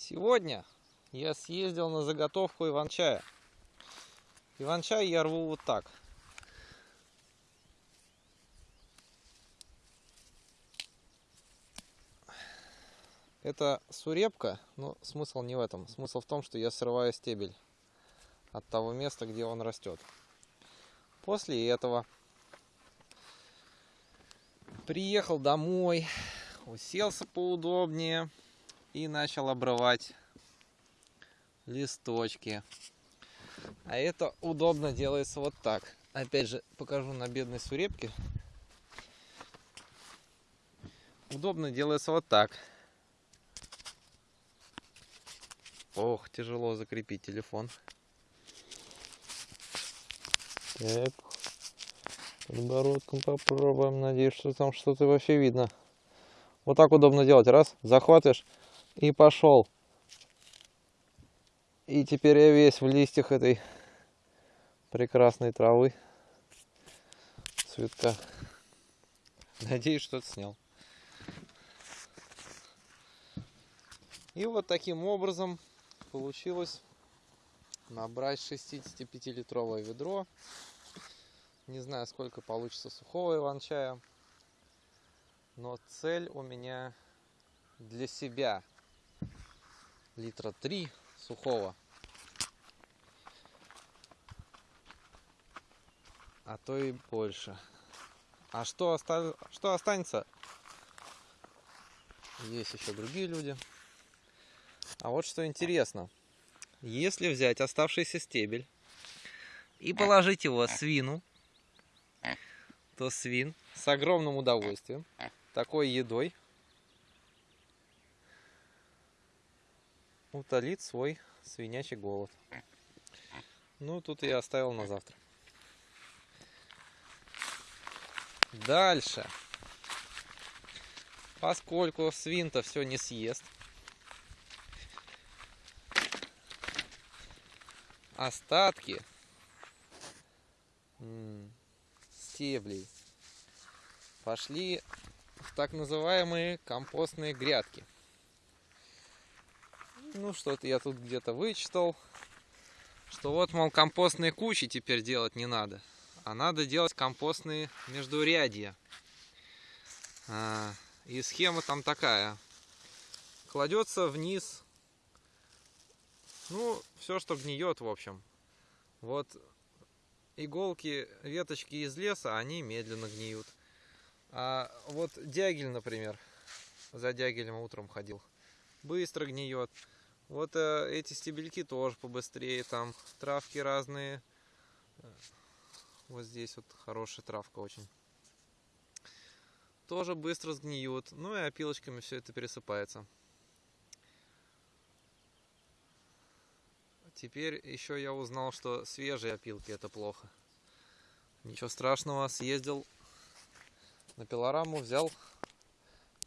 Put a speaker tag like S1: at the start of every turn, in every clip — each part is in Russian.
S1: Сегодня я съездил на заготовку иван-чая. Иван-чай я рву вот так. Это сурепка, но смысл не в этом. Смысл в том, что я срываю стебель от того места, где он растет. После этого приехал домой, уселся поудобнее и начал обрывать листочки. А это удобно делается вот так. Опять же, покажу на бедной сурепке. Удобно делается вот так. Ох, тяжело закрепить телефон. Так. Подбородком попробуем. Надеюсь, что там что-то вообще видно. Вот так удобно делать. Раз, захватываешь и пошел. И теперь я весь в листьях этой прекрасной травы. Цветка. Надеюсь, что-то снял. И вот таким образом получилось набрать 65-литровое ведро. Не знаю, сколько получится сухого иван-чая. Но цель у меня для себя литра 3 сухого. А то и больше. А что, оста... что останется? Есть еще другие люди. А вот что интересно. Если взять оставшийся стебель и положить его свину, то свин с огромным удовольствием такой едой утолит свой свинячий голод. Ну, тут я оставил на завтра. Дальше. Поскольку свин-то все не съест, остатки стеблей пошли в так называемые компостные грядки. Ну, что-то я тут где-то вычитал, что вот, мол, компостные кучи теперь делать не надо, а надо делать компостные междурядья. А, и схема там такая. Кладется вниз, ну, все, что гниет, в общем. Вот иголки, веточки из леса, они медленно гниют. А вот дягель, например, за дягелем утром ходил, быстро гниет. Вот э, эти стебельки тоже побыстрее, там травки разные. Вот здесь вот хорошая травка очень. Тоже быстро сгниют. Ну и опилочками все это пересыпается. Теперь еще я узнал, что свежие опилки это плохо. Ничего страшного, съездил на пилораму, взял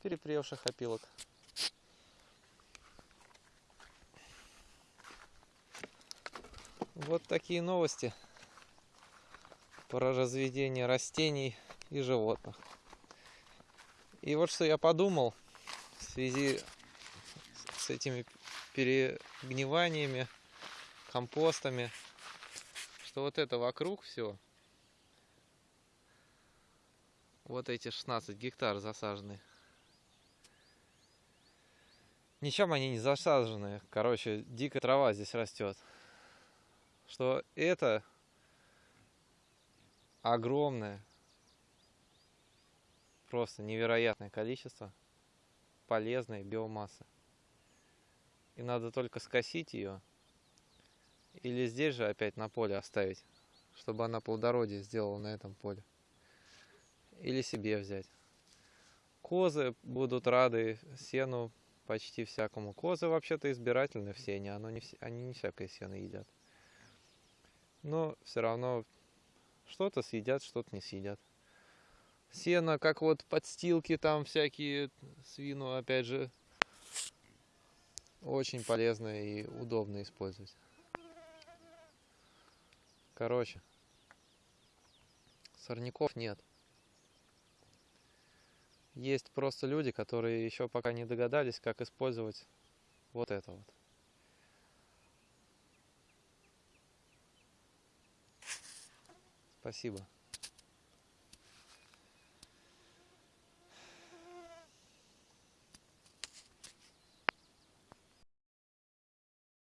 S1: перепревших опилок. Вот такие новости про разведение растений и животных. И вот что я подумал в связи с этими перегниваниями, компостами, что вот это вокруг все, вот эти 16 гектар засажены. Ничем они не засажены. Короче, дикая трава здесь растет что это огромное, просто невероятное количество полезной биомассы. И надо только скосить ее или здесь же опять на поле оставить, чтобы она плодородие сделала на этом поле. Или себе взять. Козы будут рады сену почти всякому. Козы вообще-то избирательны в сене, оно не, они не всякое сено едят но все равно что-то съедят, что-то не съедят. Сено, как вот подстилки там всякие, свину, опять же, очень полезно и удобно использовать. Короче, сорняков нет. Есть просто люди, которые еще пока не догадались, как использовать вот это вот. Спасибо.